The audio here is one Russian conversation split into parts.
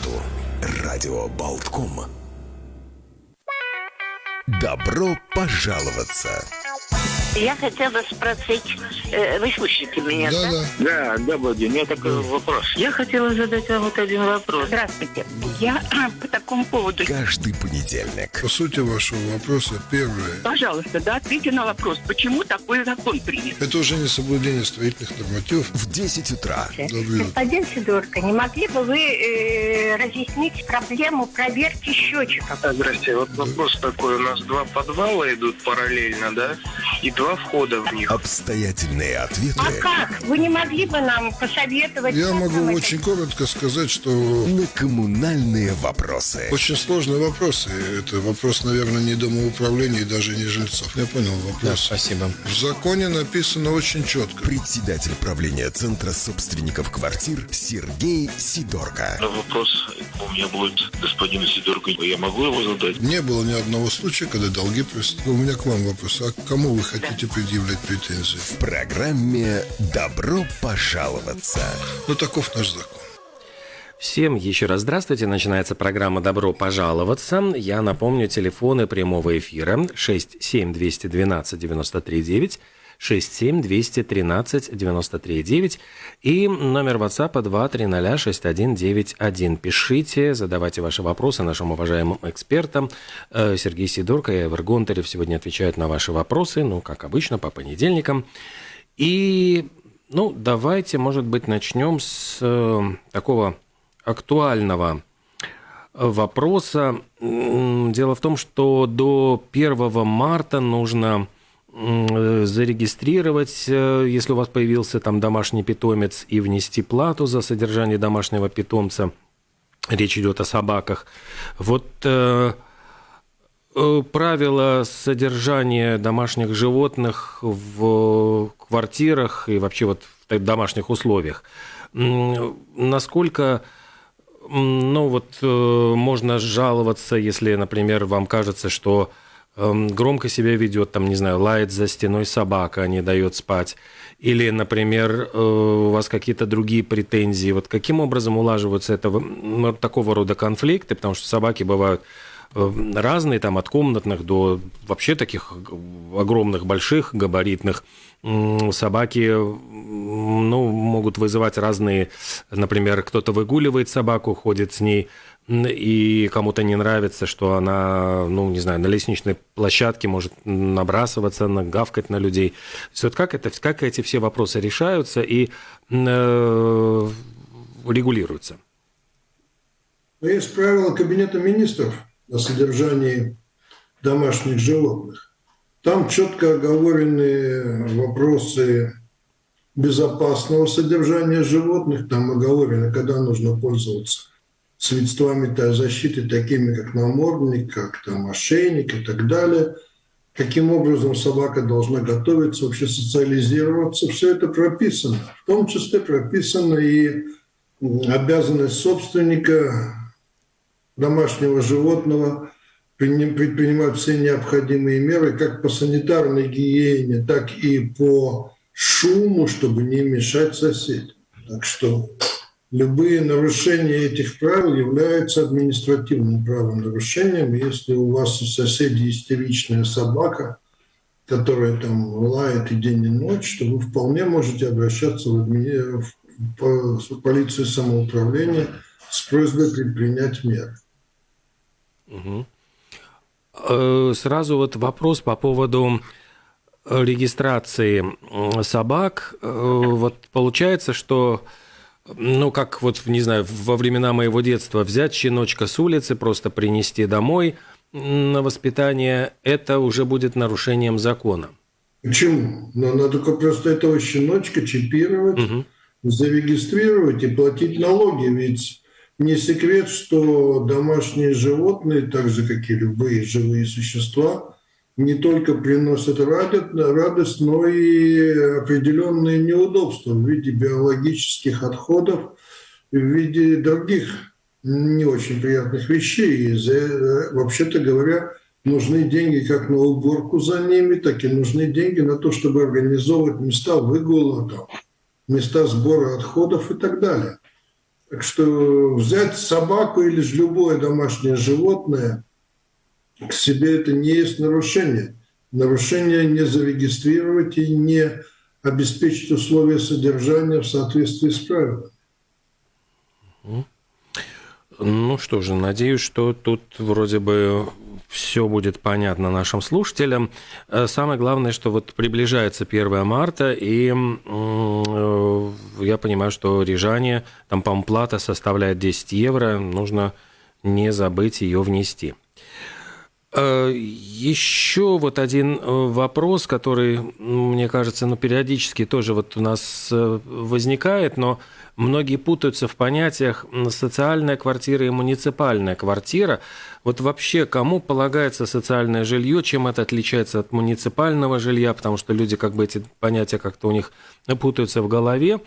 субботу. Радио Болтком. Добро пожаловаться! Я хотела спросить, э, вы слышите меня, да? Да, Да, добрый день. У меня такой вопрос. Я хотела задать вам вот один вопрос. Здравствуйте. Я по такому поводу... Каждый понедельник. По сути вашего вопроса, первое. Пожалуйста, да, ответьте на вопрос, почему такой закон принят? Это уже не соблюдение строительных нормативов. В 10 утра. Добрый. Господин Сидорко, не могли бы вы э, разъяснить проблему проверки счетчиков? Здрасте. Вот вопрос такой. У нас два подвала идут параллельно, да? И два входа в них. Обстоятельные ответы А как? Вы не могли бы нам посоветовать? Я могу это очень коротко сказать, что на коммунальные вопросы. очень сложные вопросы. Это вопрос, наверное, не домоуправления и даже не жильцов. Я понял вопрос. спасибо. В законе написано очень четко. Председатель правления Центра собственников квартир Сергей Сидорко. Но вопрос у меня будет господину Сидорку. Я могу его задать? Не было ни одного случая, когда долги просто... У меня к вам вопрос. А к кому вы хотите предъявлять претензии? В программе «Добро пожаловаться». Ну, таков наш закон. Всем еще раз здравствуйте. Начинается программа «Добро пожаловаться». Я напомню, телефоны прямого эфира 67212-93-9, 67213-93-9 и номер WhatsApp 2306191. Пишите, задавайте ваши вопросы нашим уважаемым экспертам. Э, Сергей Сидорко и Эвер Гонтарев сегодня отвечают на ваши вопросы, ну, как обычно, по понедельникам. И, ну, давайте, может быть, начнем с э, такого актуального вопроса. М, Дело в том, что до 1 марта нужно зарегистрировать, э, если у вас появился там домашний питомец, и внести плату за содержание домашнего питомца. Речь идет о собаках. Вот э, э, правила содержания домашних животных в квартирах и вообще вот в домашних условиях. Насколько ну вот э, можно жаловаться, если, например, вам кажется, что громко себя ведет, там, не знаю, лает за стеной собака, не дает спать, или, например, э, у вас какие-то другие претензии. Вот каким образом улаживаются этого, м, такого рода конфликты, потому что собаки бывают э, разные, там, от комнатных до вообще таких огромных, больших, габаритных. Собаки ну, могут вызывать разные, например, кто-то выгуливает собаку, ходит с ней, и кому-то не нравится, что она, ну, не знаю, на лестничной площадке может набрасываться, на- гавкать на людей. То как, это, как эти все вопросы решаются и э, регулируются? Но есть правила Кабинета министров о содержании домашних животных. Там четко оговорены вопросы безопасного содержания животных. Там оговорено, когда нужно пользоваться средствами защиты, такими как намордник, как там ошейник и так далее. Каким образом собака должна готовиться, вообще социализироваться. Все это прописано. В том числе прописана и обязанность собственника домашнего животного прини- предпринимать все необходимые меры как по санитарной гигиене, так и по шуму, чтобы не мешать соседям. Так что любые нарушения этих правил являются административным правонарушением. Если у вас у соседей истеричная собака, которая там лает и день, и ночь, то вы вполне можете обращаться в, админи- в по- в полицию самоуправления с просьбой предпринять меры. Мгм. Э, Сразу вот вопрос по поводу э, регистрации собак. Э, Вот получается, что, ну, как вот, не знаю, во времена моего детства взять щеночка с улицы, просто принести домой на воспитание, это уже будет нарушением закона. Почему? Но надо только просто этого щеночка чипировать, Мгм. зарегистрировать и платить налоги. Ведь не секрет, что домашние животные, так же как и любые живые существа, не только приносят радость, но и определенные неудобства в виде биологических отходов, в виде других не очень приятных вещей. И за- вообще-то говоря, нужны деньги как на уборку за ними, так и нужны деньги на то, чтобы организовывать места выгула, там, места сбора отходов и так далее. Так что взять собаку или же любое домашнее животное к себе это не есть нарушение. Нарушение не зарегистрировать и не обеспечить условия содержания в соответствии с правилами. Ну что же, надеюсь, что тут вроде бы все будет понятно нашим слушателям. Э, самое главное, что вот приближается 1 марта, и э, я понимаю, что рижане, там, по плата составляет 10 евро, нужно не забыть ее внести. Э, Еще вот один вопрос, который, мне кажется, ну, периодически тоже вот у нас возникает, но многие путаются в понятиях социальная квартира и муниципальная квартира. Вот вообще, кому полагается социальное жилье, чем это отличается от муниципального жилья, потому что люди как бы эти понятия как-то у них путаются в голове.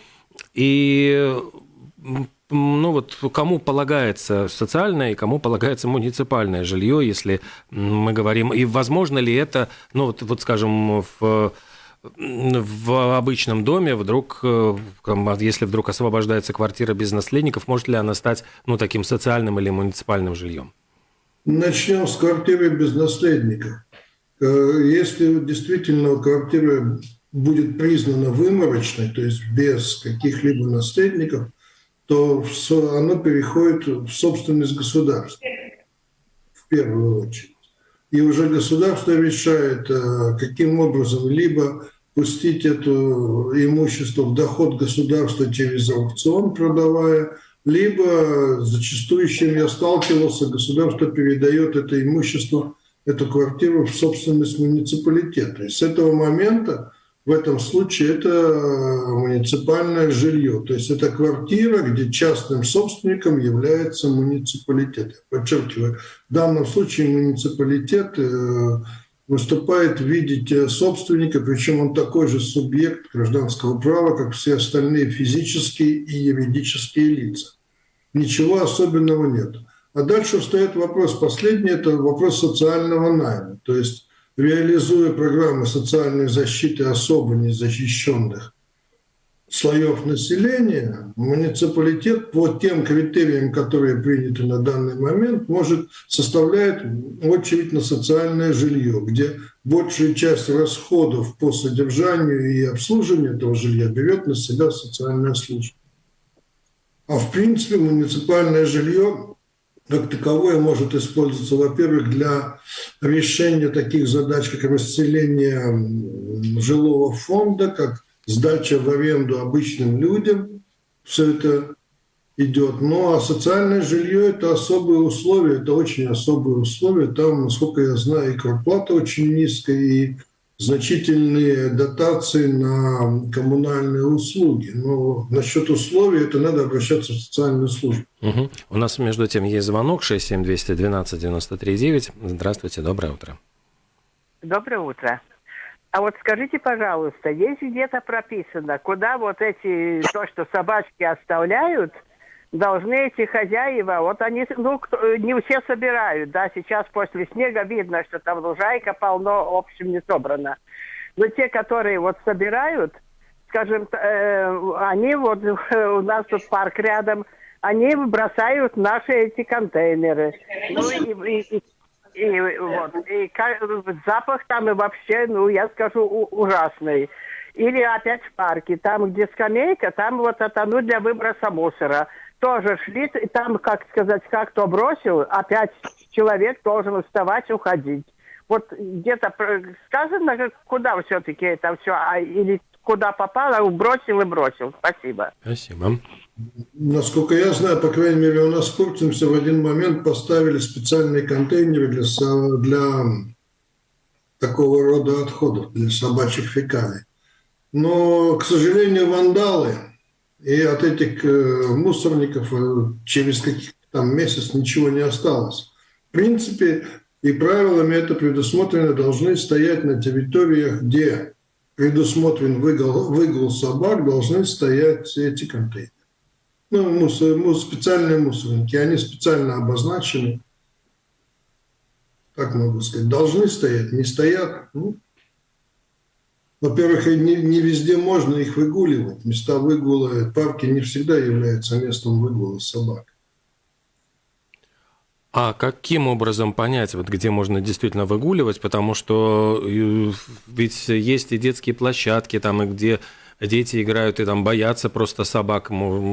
И ну вот кому полагается социальное и кому полагается муниципальное жилье, если мы говорим, и возможно ли это, ну вот, вот скажем, в в обычном доме вдруг, э, если вдруг освобождается квартира без наследников, может ли она стать ну, таким социальным или муниципальным жильем? Начнем с квартиры без наследников. Э, если действительно квартира будет признана выморочной, то есть без каких-либо наследников, то она переходит в собственность государства в первую очередь. И уже государство решает, э, каким образом либо пустить это имущество в доход государства через аукцион, продавая, либо зачастую, с чем я сталкивался, государство передает это имущество, эту квартиру в собственность муниципалитета. И с этого момента в этом случае это муниципальное жилье. То есть это квартира, где частным собственником является муниципалитет. Я подчеркиваю, в данном случае муниципалитет э, выступает в виде собственника, причем он такой же субъект гражданского права, как все остальные физические и юридические лица. Ничего особенного нет. А дальше встает вопрос, последний – это вопрос социального найма. То есть, реализуя программы социальной защиты особо незащищенных слоев населения, муниципалитет по тем критериям, которые приняты на данный момент, может составлять очередь на социальное жилье, где большая часть расходов по содержанию и обслуживанию этого жилья берет на себя социальная служба. А в принципе муниципальное жилье как таковое может использоваться, во-первых, для решения таких задач, как расселение жилого фонда, как сдача в аренду обычным людям, все это идет. Ну а социальное жилье – это особые условия, это очень особые условия. Там, насколько я знаю, и квартплата очень низкая, и значительные дотации на коммунальные услуги. Но насчет условий это надо обращаться в социальную службу. Угу. У нас, между тем, есть звонок 67212 93 Здравствуйте, доброе утро. Доброе утро. А вот скажите, пожалуйста, есть где-то прописано, куда вот эти, то, что собачки оставляют, должны эти хозяева, вот они, ну, не все собирают, да, сейчас после снега видно, что там лужайка полно, в общем, не собрано. Но те, которые вот собирают, скажем, э, они вот, у нас тут парк рядом, они бросают наши эти контейнеры. Ну и, и, и вот, и запах там и вообще, ну, я скажу, ужасный. Или опять в парке, там, где скамейка, там вот это, ну, для выброса мусора. Тоже шли, и там, как сказать, как кто бросил, опять человек должен вставать, уходить. Вот где-то сказано, куда все-таки это все, а, или куда попало, бросил и бросил. Спасибо. Спасибо. Насколько я знаю, по крайней мере, у нас в Куртинсе в один момент поставили специальные контейнеры для, для такого рода отходов, для собачьих фекалий. Но, к сожалению, вандалы и от этих э, мусорников э, через каких-то там месяц ничего не осталось. В принципе, и правилами это предусмотрено, должны стоять на территориях, где предусмотрен выгул, выгул собак, должны стоять эти контейнеры ну, мусор, мусор, специальные мусорники, они специально обозначены, как могу сказать, должны стоять, не стоят. Ну, во-первых, не, не везде можно их выгуливать. Места выгула, парки не всегда являются местом выгула собак. А каким образом понять, вот где можно действительно выгуливать? Потому что э, ведь есть и детские площадки, там, и где дети играют и там боятся просто собак.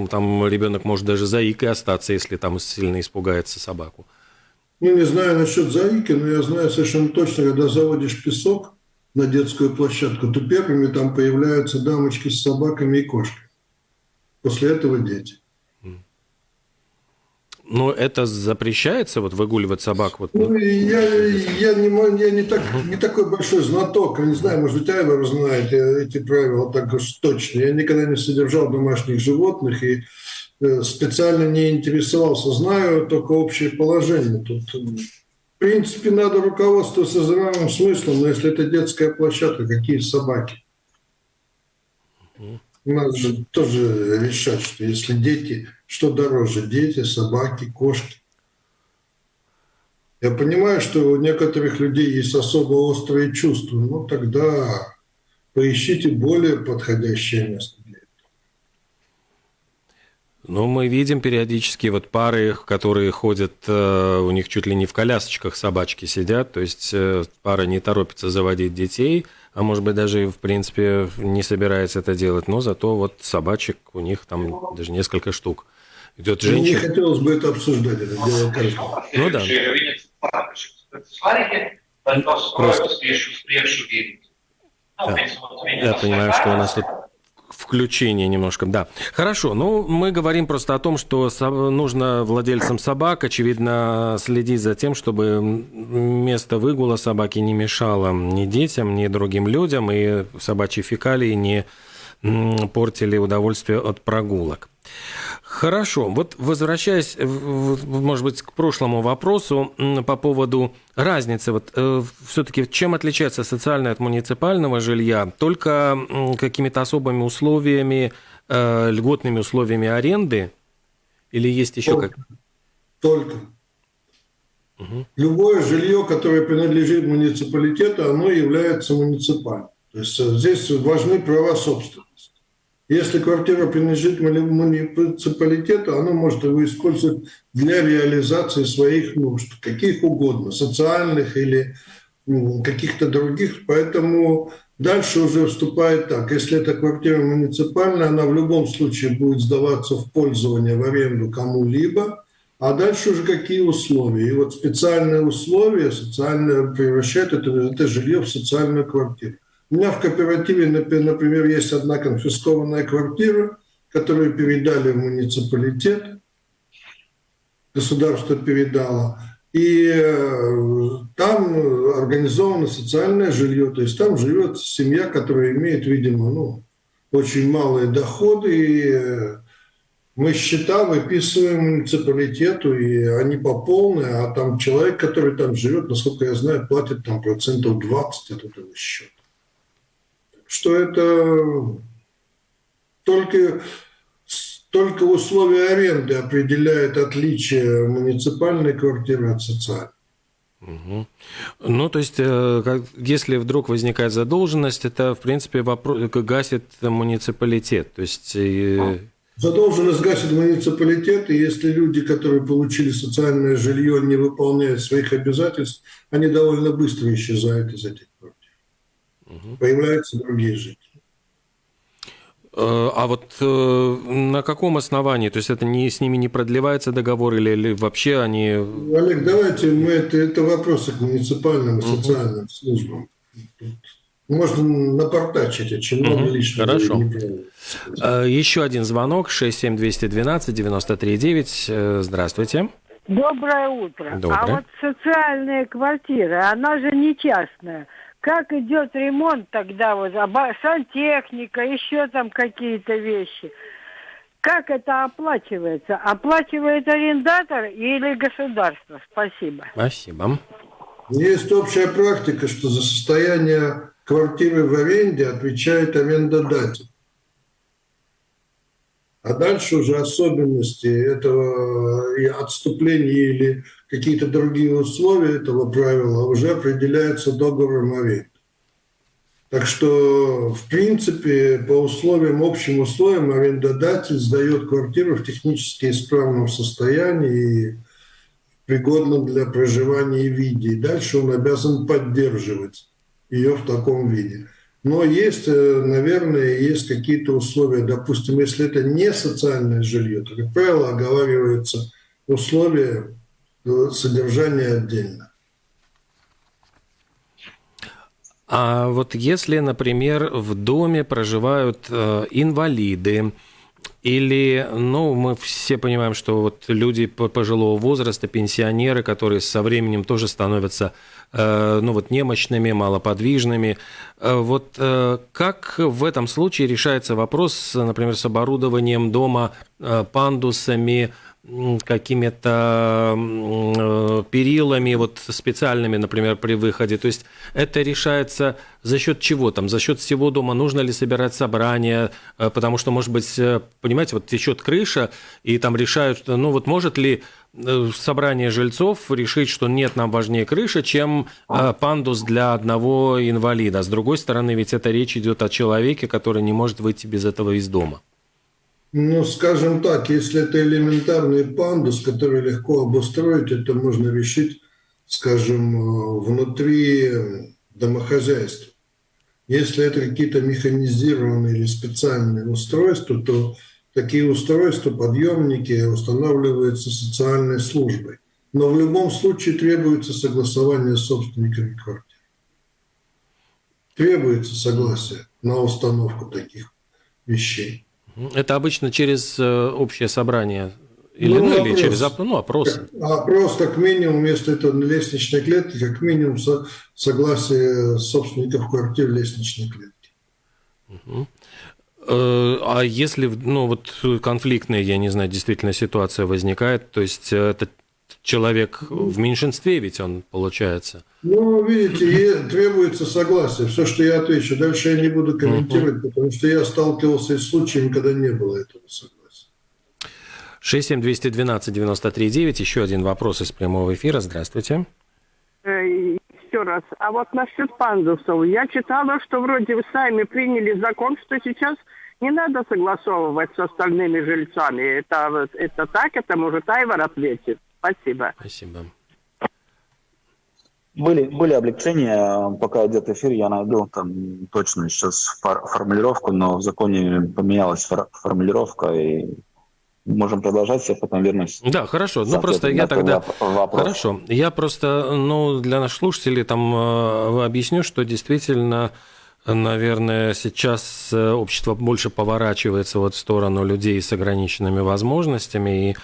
Там ребенок может даже заикой остаться, если там сильно испугается собаку. Ну, не знаю насчет заики, но я знаю совершенно точно, когда заводишь песок на детскую площадку, то первыми там появляются дамочки с собаками и кошками. После этого дети. Но это запрещается, вот выгуливать собак? Вот, ну, я, я, не, я не, так, не такой большой знаток, я не знаю, может быть, Айвар знает эти правила так уж точно. Я никогда не содержал домашних животных и э, специально не интересовался. Знаю только общее положение. Тут, в принципе, надо руководствоваться здравым смыслом, но если это детская площадка, какие собаки? Надо же тоже решать, что если дети что дороже, дети, собаки, кошки? Я понимаю, что у некоторых людей есть особо острые чувства, но тогда поищите более подходящее место для. Ну, мы видим периодически вот пары, которые ходят, э, у них чуть ли не в колясочках собачки сидят, то есть э, пара не торопится заводить детей, а может быть даже в принципе не собирается это делать, но зато вот собачек у них там даже несколько штук идет женщина. Мне не хотелось бы это обсуждать, это дело каждого. Ну да. Просто... Да. Я понимаю, что у нас тут включение немножко, да. Хорошо, ну мы говорим просто о том, что нужно владельцам собак, очевидно, следить за тем, чтобы место выгула собаки не мешало ни детям, ни другим людям, и собачьи фекалии не портили удовольствие от прогулок. Хорошо. Вот возвращаясь, может быть, к прошлому вопросу по поводу разницы, вот э, все-таки чем отличается социальное от муниципального жилья? Только какими-то особыми условиями, э, льготными условиями аренды? Или есть еще Только. как? Только. Угу. Любое жилье, которое принадлежит муниципалитету, оно является муниципальным. То есть э, здесь важны права собственности. Если квартира принадлежит муниципалитету, она может его использовать для реализации своих нужд, каких угодно, социальных или каких-то других. Поэтому дальше уже вступает так. Если эта квартира муниципальная, она в любом случае будет сдаваться в пользование, в аренду кому-либо. А дальше уже какие условия. И вот специальные условия социальные превращают это, это жилье в социальную квартиру. У меня в кооперативе, например, есть одна конфискованная квартира, которую передали в муниципалитет, государство передало, и э, там организовано социальное жилье, то есть там живет семья, которая имеет, видимо, ну, очень малые доходы, и э, мы счета выписываем муниципалитету, и они по полной, а там человек, который там живет, насколько я знаю, платит там процентов 20 от этого счета что это только, только условия аренды определяют отличие муниципальной квартиры от социальной. Угу. Ну, то есть, э, если вдруг возникает задолженность, это, в принципе, вопрос, гасит муниципалитет. То есть... Задолженность гасит муниципалитет, и если люди, которые получили социальное жилье, не выполняют своих обязательств, они довольно быстро исчезают из этих квартир угу. появляются другие жители. Э, а вот э, на каком основании? То есть это не, с ними не продлевается договор или, или вообще они... Олег, давайте мы это, это вопросы к муниципальным и социальным угу. службам. Можно напортачить, очень много угу. лишнего. Хорошо. Э, еще один звонок, 67212-93-9. Здравствуйте. Доброе утро. Доброе. А вот социальная квартира, она же не частная. Как идет ремонт тогда, вот сантехника, еще там какие-то вещи. Как это оплачивается? Оплачивает арендатор или государство? Спасибо. Спасибо. Есть общая практика, что за состояние квартиры в аренде отвечает арендодатель. А дальше уже особенности этого и отступления или какие-то другие условия этого правила уже определяются договором аренды. Так что, в принципе, по условиям, общим условиям, арендодатель сдает квартиру в технически исправном состоянии и пригодном для проживания виде. И дальше он обязан поддерживать ее в таком виде. Но есть, э, наверное, есть какие-то условия. Допустим, если это не социальное жилье, то, как правило, оговариваются условия содержания отдельно. А вот если, например, в доме проживают э, инвалиды, или, ну, мы все понимаем, что вот люди пожилого возраста, пенсионеры, которые со временем тоже становятся, э, ну, вот немощными, малоподвижными. Э, вот э, как в этом случае решается вопрос, например, с оборудованием дома э, пандусами, какими-то э, перилами вот специальными, например, при выходе. То есть это решается за счет чего там? За счет всего дома? Нужно ли собирать собрания? Э, потому что, может быть, э, понимаете, вот течет крыша, и там решают, ну вот может ли собрание жильцов решить, что нет, нам важнее крыша, чем пандус для одного инвалида. С другой стороны, ведь это речь идет о человеке, который не может выйти без этого из дома. Ну, скажем так, если это элементарный пандус, который легко обустроить, это можно решить, скажем, э, внутри домохозяйства. Если это какие-то механизированные или специальные устройства, то такие устройства, подъемники устанавливаются социальной службой. Но в любом случае требуется согласование с собственниками квартир. Требуется согласие на установку таких вещей. Это обычно через э, общее собрание или, ну, ну, или через ну, опрос. Опрос, как минимум, если это лестничной клетке, как минимум со, согласие собственников квартир лестничной клетки. Угу. А если ну, вот конфликтная, я не знаю, действительно ситуация возникает, то есть э, это человек в меньшинстве, ведь он получается. Ну, видите, требуется согласие. Все, что я отвечу. Дальше я не буду комментировать, uh-huh. потому что я сталкивался с случаем, когда не было этого согласия. 67212-93-9. Еще один вопрос из прямого эфира. Здравствуйте. Э, еще раз. А вот насчет пандусов. Я читала, что вроде вы сами приняли закон, что сейчас не надо согласовывать с остальными жильцами. Это, это так? Это может Айвар ответит? Спасибо. Спасибо. Были, были облегчения, пока идет эфир, я найду там точно сейчас фор- формулировку, но в законе поменялась фор- формулировка, и можем продолжать, я потом вернусь. Да, хорошо. Ну, просто я тогда... Вопрос. Хорошо. Я просто, ну, для наших слушателей там э, объясню, что действительно Наверное, сейчас э, общество больше поворачивается вот в сторону людей с ограниченными возможностями, и,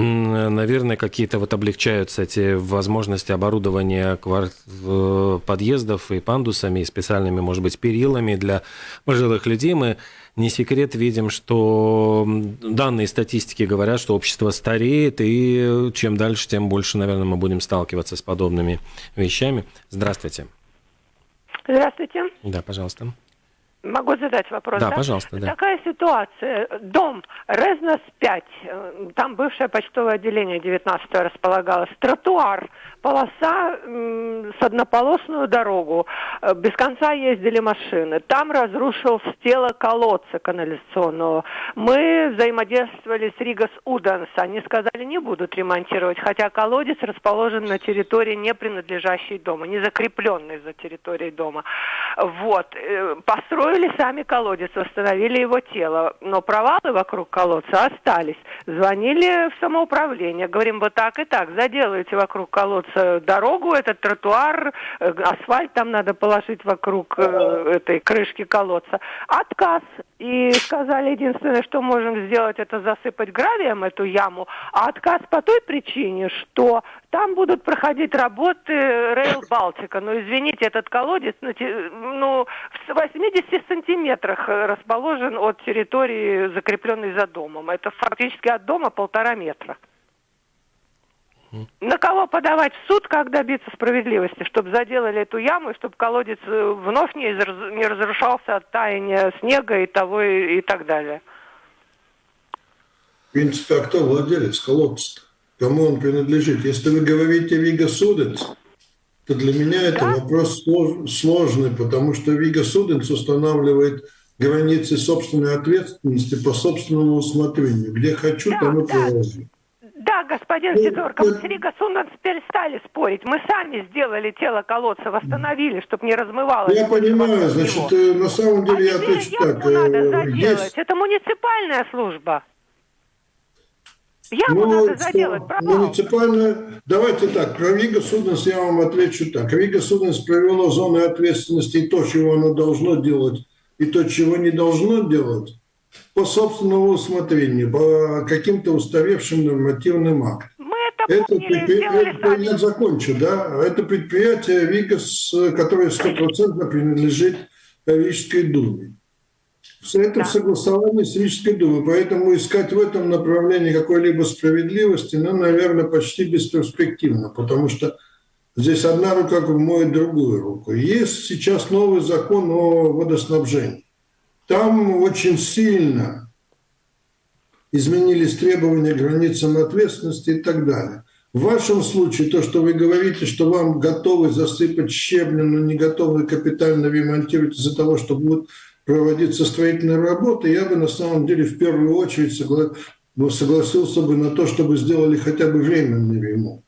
наверное, какие-то вот облегчаются эти возможности оборудования подъездов и пандусами, и специальными, может быть, перилами для пожилых людей. Мы не секрет видим, что данные статистики говорят, что общество стареет, и чем дальше, тем больше, наверное, мы будем сталкиваться с подобными вещами. Здравствуйте. Здравствуйте. Да, пожалуйста. Могу задать вопрос? Да, да? пожалуйста. Да. Такая ситуация. Дом Резнос 5, там бывшее почтовое отделение 19 располагалось. Тротуар полоса с однополосную дорогу. Э, без конца ездили машины. Там разрушился тело колодца канализационного. Мы взаимодействовали с Ригас Уданс. Они сказали, не будут ремонтировать, хотя колодец расположен на территории, не принадлежащей дому, не закрепленной за территорией дома. Вот. Э, построили сами колодец, восстановили его тело. Но провалы вокруг колодца остались. Звонили в самоуправление. Говорим, вот так и так, заделайте вокруг колодца дорогу, этот тротуар, э, асфальт там надо положить вокруг э, этой крышки колодца. Отказ. И сказали, единственное, что можем сделать, это засыпать гравием эту яму. А отказ по той причине, что там будут проходить работы Rail Балтика. Ну, извините, этот колодец ну, в 80 сантиметрах расположен от территории, закрепленной за домом. Это фактически от дома полтора метра. На кого подавать в суд, как добиться справедливости, чтобы заделали эту яму, и чтобы колодец э, вновь не, не разрушался от таяния снега и того и, и так далее? В принципе, а кто владелец колодца -то? Кому он принадлежит? Если вы говорите Вига Суденс, то для меня это Да? вопрос слож- сложный, потому что Вига Суденс устанавливает границы собственной ответственности по собственному усмотрению. Где хочу, Да, там и да. провожу. Господин Сидорко, мы это- с Rīgas ūdens перестали спорить. Мы сами сделали тело колодца, восстановили, чтобы не размывалось. Я понимаю, значит, э, на самом А деле я теперь отвечу так. надо э, заделать. Есть Это муниципальная служба. Яму Ну, надо заделать, провал. муниципальная... Давайте так, про Rīgas ūdens я вам отвечу так. Rīgas ūdens провела зоны ответственности и то, чего оно должно делать, и то, чего не должно делать, по собственному усмотрению, по каким-то устаревшим нормативным актам. Это, предпри- это- я закончу, да. Это предприятие Вигас, которое стопроцентно принадлежит Рижской думе. Это Да. в согласовании с Рижской думой, поэтому искать в этом направлении какой-либо справедливости, ну, наверное, почти бесперспективно, потому что здесь одна рука моет другую руку. Есть сейчас новый закон о водоснабжении. Там очень сильно изменились требования к границам ответственности и так далее. В вашем случае то, что вы говорите, что вам готовы засыпать щебнем, но не готовы капитально ремонтировать из-за того, что будут проводиться строительные работы, я бы на самом деле в первую очередь согла- ну, согласился бы на то, чтобы сделали хотя бы временный ремонт.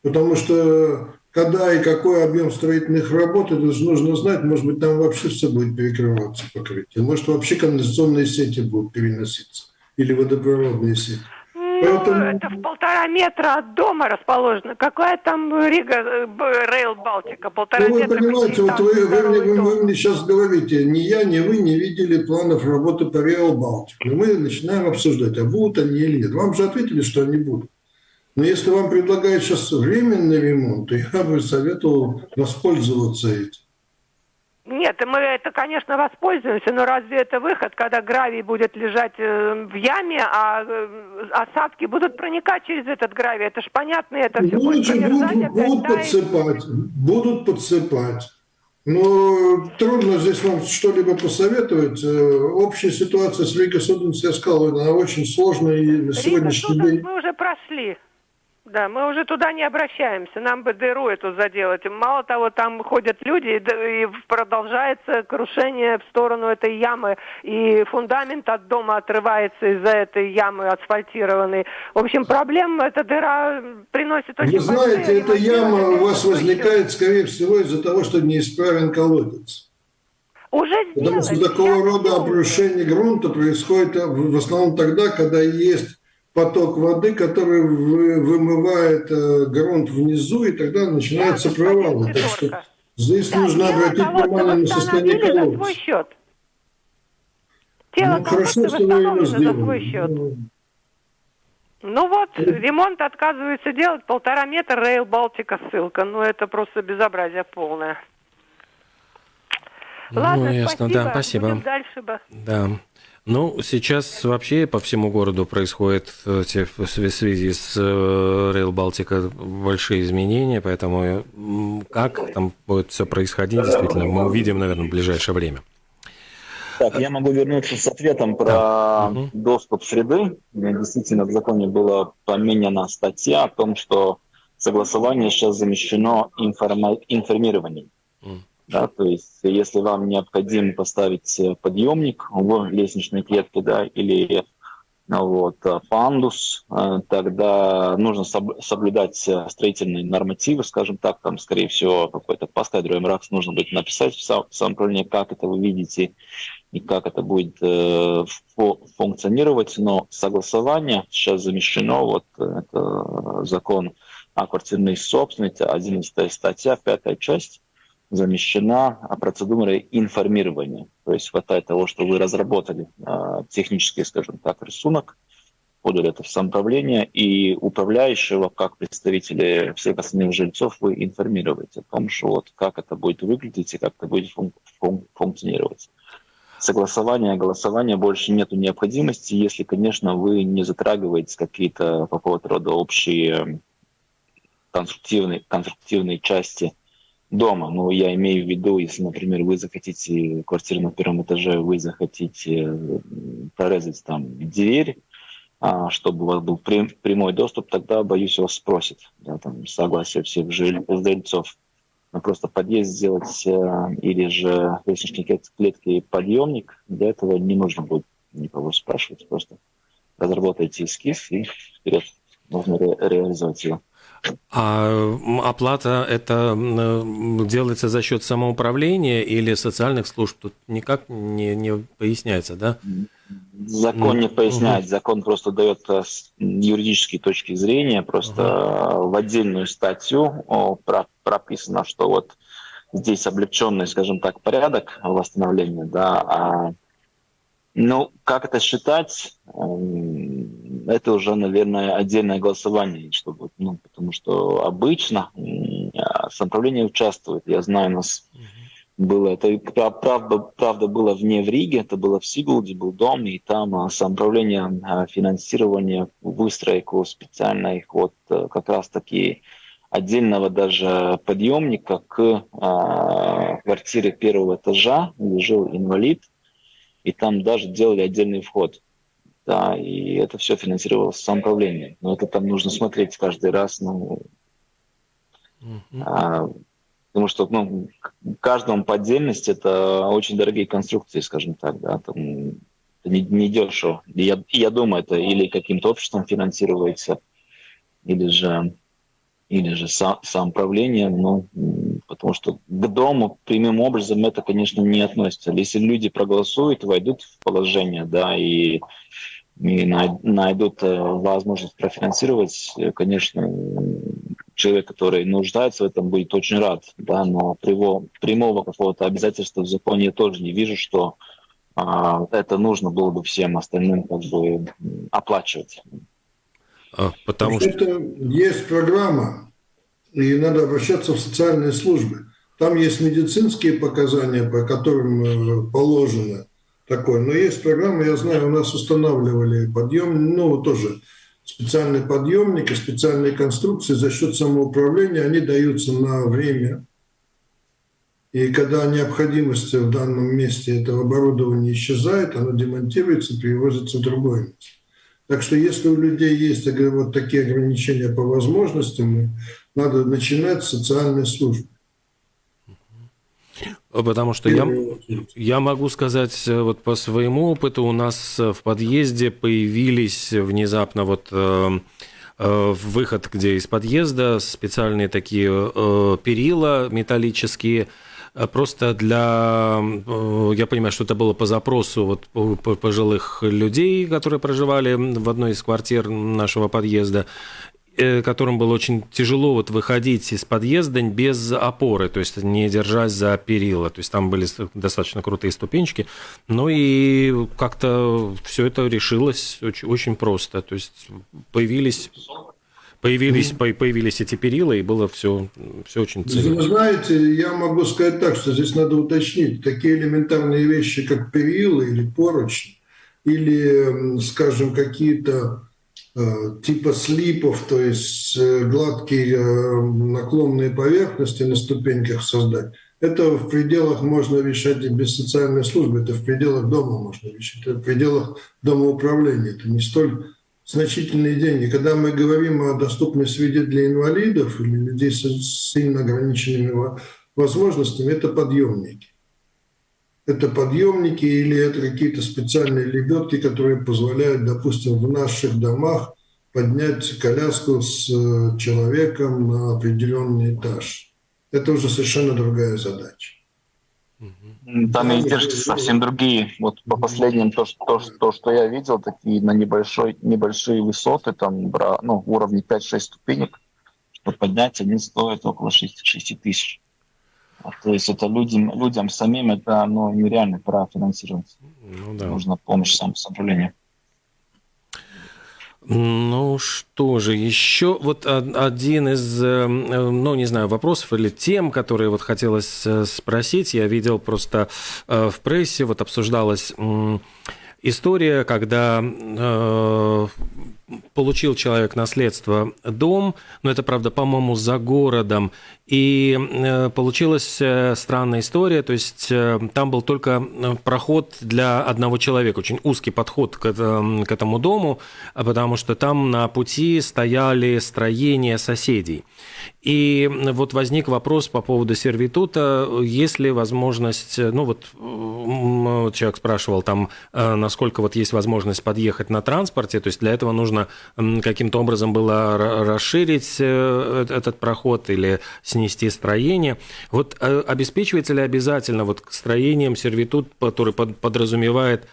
Потому что когда и какой объем строительных работ, это же нужно знать, может быть, там вообще все будет перекрываться покрытие, может, вообще канализационные сети будут переноситься или водопроводные сети. Ну, Поэтому- это в полтора метра от дома расположено. Какая там Рига, э, Рейл Балтика? Полтора Ну, вы метра. понимаете, вот вы, вы, вы- дом. вы мне сейчас говорите, ни я, ни вы не видели планов работы по Реал Балтик. Но мы начинаем обсуждать, а будут они или нет. Вам же ответили, что они будут. Но если вам предлагают сейчас временный ремонт, то я бы советовал воспользоваться этим. Нет, мы это, конечно, воспользуемся, но разве это выход, когда гравий будет лежать э, в яме, а э, осадки будут проникать через этот гравий? Это ж понятно, это все будет Будут, будут, подсыпать, будут подсыпать. Но трудно здесь вам что-либо посоветовать. Э, Общая ситуация с Лигой Суденс, я сказал, она очень сложная и на сегодняшний день. мы уже прошли. Да, мы уже туда не обращаемся, нам бы дыру эту заделать. Мало того, там ходят люди, и продолжается крушение в сторону этой ямы, и фундамент от дома отрывается из-за этой ямы асфальтированной. В общем, проблем эта дыра приносит очень Вы знаете, эта яма у вас возникает, скорее всего, из-за того, что неисправен колодец. Уже Потому что такого рода обрушение грунта происходит э, в основном тогда, когда есть поток воды, который вы- вымывает э, грунт внизу, и тогда начинаются Да, провалы. Так что здесь Да, нужно обратить колодца внимание на состояние восстановили за колодца. свой счет. Тело Ну, хорошо, колодца что вы его восстановлено за свой сделали. счет. Ну, Ну вот, ремонт отказывается делать полтора метра Рейл Балтика ссылка. Ну это просто безобразие полное. Ладно, ну, ясно, спасибо. да, спасибо. Будем дальше бы. Да. Ну, сейчас вообще по всему городу происходят э, в свя- связи с Рейл Балтика большие изменения, поэтому м, как там будет все происходить, действительно, мы увидим, наверное, в ближайшее время. Так, я могу вернуться с ответом про Да. Мгм. доступ среды. Действительно, в законе была поменена статья о том, что согласование сейчас замещено информированием. Да, то есть, если вам необходимо поставить э, подъемник в лестничной клетке, да, или ну, вот, э, пандус, э, тогда нужно соб- соблюдать э, строительные нормативы, скажем так, там, скорее всего, какой-то поскадровый мрак нужно будет написать в сам- в как это вы видите и как это будет э, фу- функционировать, но согласование сейчас замещено, вот э, это закон о квартирной собственности, 11 статья, пятая часть, замещена процедурой информирования. То есть хватает того, что вы разработали э, технический, скажем так, рисунок, подали это в самоуправление, и управляющего, как представители всех остальных жильцов, вы информируете о том, что вот как это будет выглядеть и как это будет фун- фун- функционировать. Согласования, голосования больше нету необходимости, если, конечно, вы не затрагиваете какие-то какого-то рода общие конструктивные, конструктивные части дома. Ну, я имею в виду, если, например, вы захотите квартиру на первом этаже, вы захотите прорезать там дверь, а, чтобы у вас был прям- прямой доступ, тогда, боюсь, вас спросят да, там, согласие всех жиль- жильцов. просто подъезд сделать э, или же лестничной клетки подъемник, для этого не нужно будет никого спрашивать, просто разработайте эскиз и вперед можно ре- реализовать его. А оплата это делается за счет самоуправления или социальных служб? Тут никак не, не поясняется, да? Закон не поясняет, закон просто дает э, с юридической точки зрения, просто uh в отдельную статью прописано, что вот здесь облегченный, скажем так, порядок восстановления, да, а ну, как это считать, эм, это уже, наверное, отдельное голосование, чтобы, ну, потому что обычно самоуправление участвует. Я знаю, у нас было, это правда, правда было вне в Риге, это было в Сигулде, был дом, и там а, самоуправление а, финансирования выстройку специальной вот э, как раз таки отдельного даже подъемника к а, квартире первого этажа, где жил инвалид, и там даже делали отдельный вход. Да, и это все финансировалось самоуправление. Но это там нужно смотреть каждый раз, ну, а, потому что ну, каждому по отдельности это очень дорогие конструкции, скажем так, да, там не, не дешево. И я, я думаю, это или каким-то обществом финансируется, или же или же сам, самоуправлением, ну, потому что к дому прямым образом это, конечно, не относится. Если люди проголосуют, войдут в положение, да, и, и найдут э, возможность профинансировать, э, конечно, человек, который нуждается в этом, будет очень рад, да, но прямого, прямого какого-то обязательства в законе я тоже не вижу, что а, это нужно было бы всем остальным как бы оплачивать. А, потому что... Это есть программа, и надо обращаться в социальные службы. Там есть медицинские показания, по которым э, положено такое. Но есть программа, я знаю, у нас устанавливали подъем, ну, тоже специальный подъемник и специальные конструкции за счет самоуправления, они даются на время. И когда необходимость в данном месте этого оборудования исчезает, оно демонтируется, перевозится в другое место. Так что если у людей есть вот такие ограничения по возможностям, надо начинать с социальной службы. Потому что я, я могу сказать, э, вот по своему опыту, у нас в подъезде появились внезапно вот э, э, выход, где из подъезда специальные такие э, перила металлические, Э, просто для, э, я понимаю, что это было по запросу вот пожилых людей, которые проживали в одной из квартир нашего подъезда, э, которым было очень тяжело вот выходить из подъезда без опоры, то есть не держась за перила. То есть там были достаточно крутые ступенчики. Ну и как-то все это решилось очень, очень просто. То есть появились появились, mm-hmm. появились эти перила, и было все, все очень ценно. Вы знаете, я могу сказать так, что здесь надо уточнить. Такие элементарные вещи, как перила или поручни, или, скажем, какие-то э, типа слипов, то есть э, гладкие э, наклонные поверхности на ступеньках создать, это в пределах можно решать и без социальной службы, это в пределах дома можно решать, это в пределах домоуправления. Это не столь значительные деньги. Когда мы говорим о доступной среде для инвалидов или людей с сильно ограниченными возможностями, это подъемники. Это подъемники или это какие-то специальные лебедки, которые позволяют, допустим, в наших домах поднять коляску с э, человеком на определенный этаж. Это уже совершенно другая задача. Там да, издержки совсем другие. Вот по последним, то, то, то, что я видел, такие на небольшой, небольшие высоты, там ну, уровне 5-6 ступенек, чтобы поднять, они стоят около 6, 6 тысяч. То есть это людям, людям самим это ну, нереально профинансировать. Ну, да. Нужна помощь самоуправления. Ну что же, еще вот один из, э, ну не знаю, вопросов или тем, которые вот хотелось э, спросить. Я видел просто э, в прессе, вот обсуждалась история, когда получил человек наследство дом, но это, правда, по-моему, за городом, и э, получилась э, странная история, то есть э, там был только проход для одного человека, очень узкий подход к, к этому дому, потому что там на пути стояли строения соседей. И вот возник вопрос по поводу сервитута, есть ли возможность, ну вот человек спрашивал там, насколько вот есть возможность подъехать на транспорте, то есть для этого нужно каким-то образом было расширить этот проход или снести строение. Вот э, обеспечивается ли обязательно вот строением сервитут, который подразумевает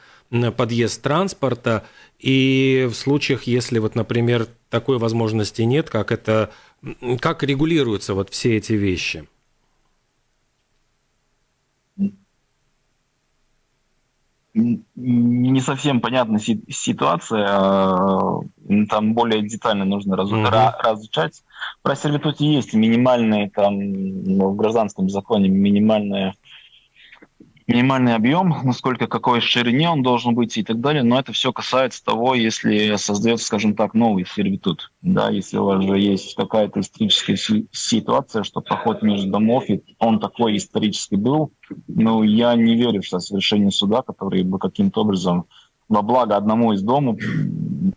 подъезд транспорта, и в случаях, если вот, например, такой возможности нет, как это, как регулируются вот все эти вещи? не совсем понятна ситуация, а, там более детально нужно раз, угу. разучать. Про сервитут есть минимальные, там, ну, в гражданском законе минимальная минимальный объем, насколько какой ширине он должен быть и так далее, но это все касается того, если создается, скажем так, новый сервитут. Да, если у вас же есть какая-то историческая ситуация, что проход между домов, и он такой исторический был, ну, я не верю, что совершение суда, который бы каким-то образом во благо одному из домов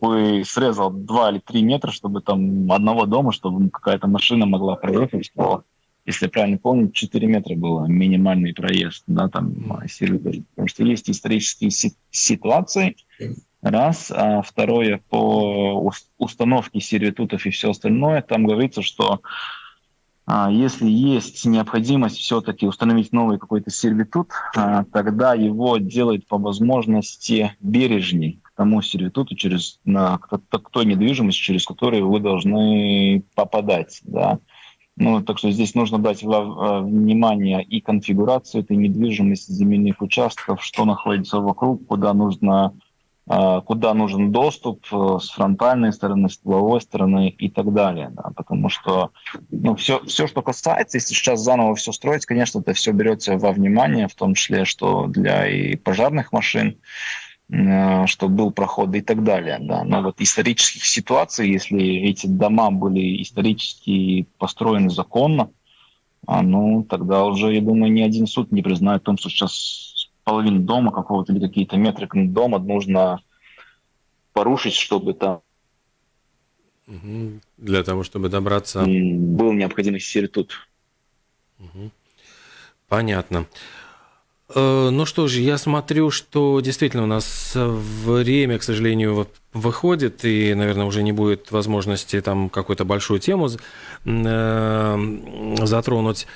бы срезал 2 или 3 метра, чтобы там одного дома, чтобы какая-то машина могла проехать, что если правильно помню, 4 метра было минимальный проезд, да, там. Потому что есть исторические ситуации, раз. А второе, по установке сервитутов и все остальное, там говорится, что если есть необходимость все-таки установить новый какой-то сервитут, а, тогда его делают по возможности бережней к тому сервитуту, через, на, к, той недвижимости, через которую вы должны попадать. Да. Ну, так что здесь нужно дать внимание и конфигурацию этой недвижимости, земельных участков, что находится вокруг, куда нужно а, куда нужен доступ э, с фронтальной стороны, с тыловой стороны и так далее. Да, потому что ну, все, все, что касается, если сейчас заново все строить, конечно, это все берется во внимание, в том числе, что для и пожарных машин, Э, что был проход и так далее. Да. Но вот исторических ситуаций, если эти дома были исторически построены законно, а, ну, тогда уже, я думаю, ни один суд не признает о том, что сейчас половину дома какого-то или какие-то метры дома нужно порушить, чтобы там для того, чтобы добраться... Был необходимый сервитут. Понятно. Э, ну что же, я смотрю, что действительно у нас время, к сожалению, выходит, и, наверное, уже не будет возможности там какую-то большую тему э, затронуть.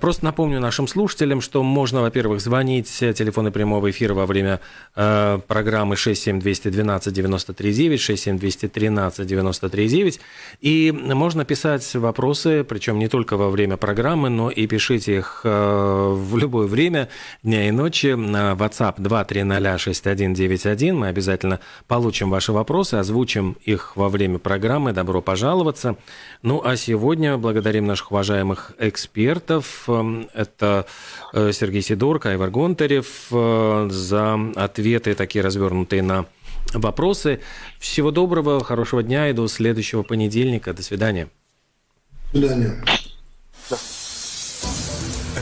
Просто напомню нашим слушателям, что можно, во-первых, звонить телефоны прямого эфира во время э, программы 67212 939, 67213 939, и можно писать вопросы, причем не только во время программы, но и пишите их э, в любое время дня и ночи на WhatsApp 2306191. Мы обязательно получим ваши вопросы, озвучим их во время программы. Добро пожаловаться. Ну а сегодня благодарим наших уважаемых экспертов. Эм, это э, Сергей Сидорко, Айвар Гонтарев э, за ответы такие развернутые на вопросы. Всего доброго, хорошего дня и до следующего понедельника. До свидания. До свидания.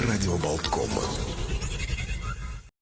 Радио Болтком.